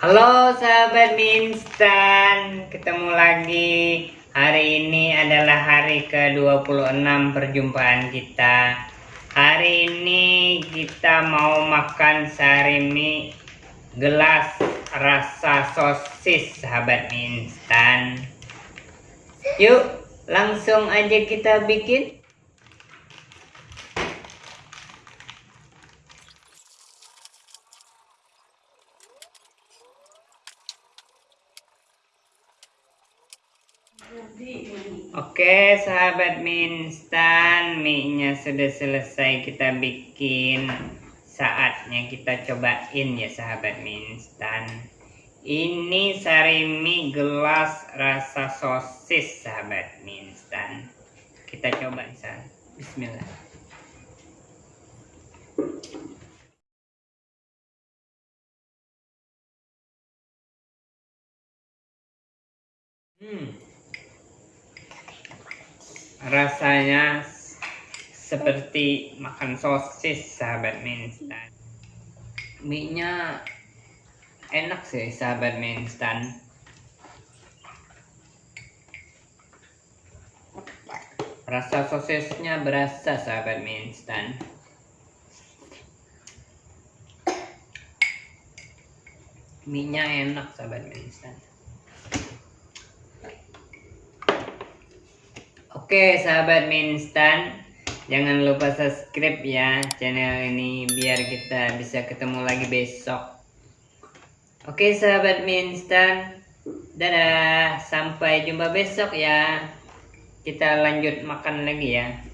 Halo sahabat Minstan, ketemu lagi. Hari ini adalah hari ke-26 perjumpaan kita. Hari ini kita mau makan sarimi gelas rasa sosis sahabat Minstan. Yuk, langsung aja kita bikin. Oke sahabat minstan mie-nya sudah selesai kita bikin. Saatnya kita cobain ya sahabat minstan. Ini sari mie gelas rasa sosis sahabat minstan. Kita coba misalnya bismillah. Hmm rasanya seperti makan sosis sahabat mie instan mie enak sih sahabat mie instan rasa sosisnya berasa sahabat mie instan mie enak sahabat mie Oke sahabat minstan Jangan lupa subscribe ya channel ini Biar kita bisa ketemu lagi besok. Oke sahabat minstan Dadah Sampai jumpa besok ya. Kita lanjut makan lagi ya